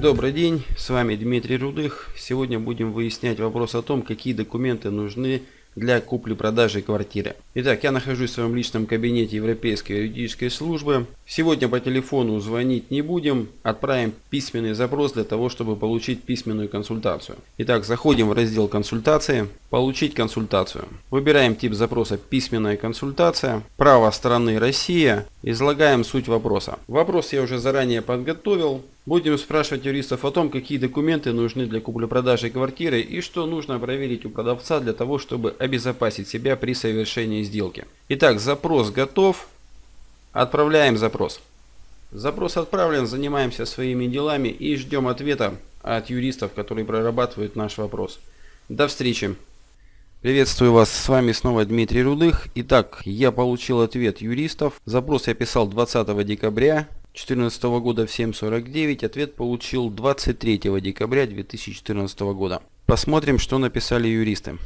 Добрый день, с вами Дмитрий Рудых. Сегодня будем выяснять вопрос о том, какие документы нужны для купли-продажи квартиры. Итак, я нахожусь в своем личном кабинете Европейской юридической службы. Сегодня по телефону звонить не будем, отправим письменный запрос для того, чтобы получить письменную консультацию. Итак, заходим в раздел консультации, получить консультацию. Выбираем тип запроса письменная консультация, право стороны Россия, излагаем суть вопроса. Вопрос я уже заранее подготовил, Будем спрашивать юристов о том, какие документы нужны для купли-продажи квартиры и что нужно проверить у продавца для того, чтобы обезопасить себя при совершении сделки. Итак, запрос готов. Отправляем запрос. Запрос отправлен, занимаемся своими делами и ждем ответа от юристов, которые прорабатывают наш вопрос. До встречи. Приветствую вас, с вами снова Дмитрий Рудых. Итак, я получил ответ юристов. Запрос я писал 20 декабря 2014 года в 7.49. Ответ получил 23 декабря 2014 года. Посмотрим, что написали юристы.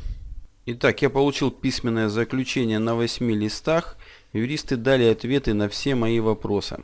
Итак, я получил письменное заключение на 8 листах. Юристы дали ответы на все мои вопросы.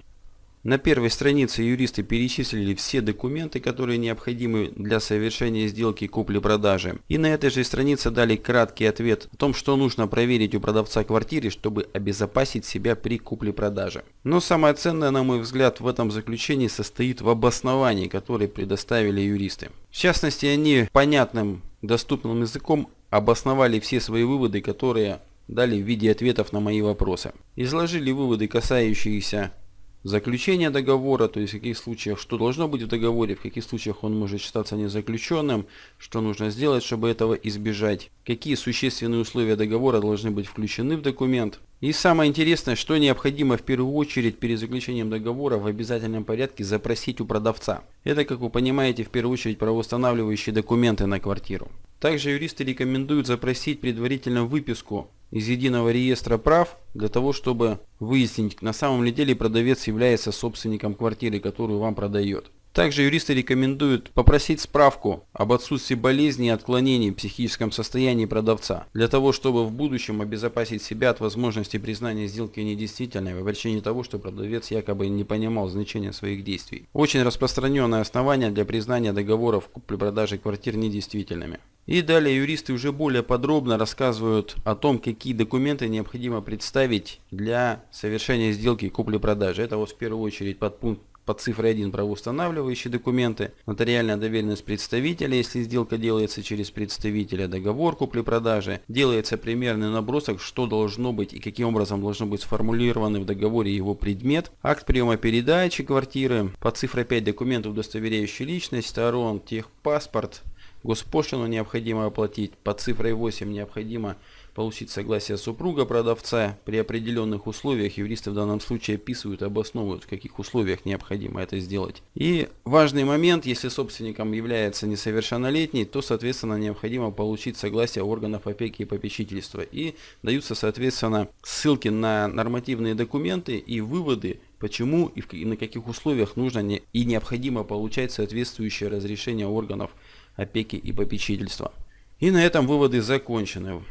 На первой странице юристы перечислили все документы, которые необходимы для совершения сделки купли-продажи. И на этой же странице дали краткий ответ о том, что нужно проверить у продавца квартиры, чтобы обезопасить себя при купле-продаже. Но самое ценное, на мой взгляд, в этом заключении состоит в обосновании, которое предоставили юристы. В частности, они понятным, доступным языком обосновали все свои выводы, которые дали в виде ответов на мои вопросы. Изложили выводы, касающиеся заключение договора, то есть в каких случаях что должно быть в договоре, в каких случаях он может считаться незаключенным, что нужно сделать, чтобы этого избежать, какие существенные условия договора должны быть включены в документ. И самое интересное, что необходимо в первую очередь перед заключением договора в обязательном порядке запросить у продавца. Это, как вы понимаете, в первую очередь правоустанавливающие документы на квартиру. Также юристы рекомендуют запросить предварительно выписку из единого реестра прав для того, чтобы выяснить, на самом ли деле продавец является собственником квартиры, которую вам продает. Также юристы рекомендуют попросить справку об отсутствии болезни и отклонений в психическом состоянии продавца, для того, чтобы в будущем обезопасить себя от возможности признания сделки недействительной в причине того, что продавец якобы не понимал значения своих действий. Очень распространенное основание для признания договоров купли-продажи квартир недействительными. И далее юристы уже более подробно рассказывают о том, какие документы необходимо представить для совершения сделки купли-продажи. Это вот в первую очередь подпункт под цифрой 1 правоустанавливающие документы, нотариальная доверенность представителя, если сделка делается через представителя, договор купли-продажи, делается примерный набросок, что должно быть и каким образом должно быть сформулированы в договоре его предмет, акт приема передачи квартиры, под цифрой 5 документы, удостоверяющие личность сторон, техпаспорт, госпошлину необходимо оплатить, под цифрой 8 необходимо получить согласие супруга продавца. При определенных условиях юристы в данном случае описывают и обосновывают, в каких условиях необходимо это сделать. И важный момент, если собственником является несовершеннолетний, то соответственно необходимо получить согласие органов опеки и попечительства. И даются соответственно ссылки на нормативные документы и выводы почему и, в, и на каких условиях нужно не, и необходимо получать соответствующее разрешение органов опеки и попечительства. И на этом выводы закончены.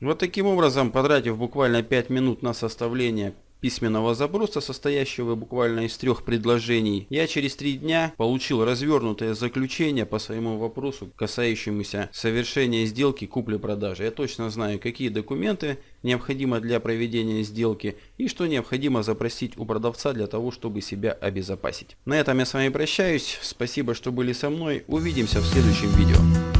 Вот таким образом, потратив буквально 5 минут на составление письменного запроса, состоящего буквально из трех предложений, я через три дня получил развернутое заключение по своему вопросу, касающемуся совершения сделки купли-продажи. Я точно знаю, какие документы необходимо для проведения сделки и что необходимо запросить у продавца для того, чтобы себя обезопасить. На этом я с вами прощаюсь. Спасибо, что были со мной. Увидимся в следующем видео.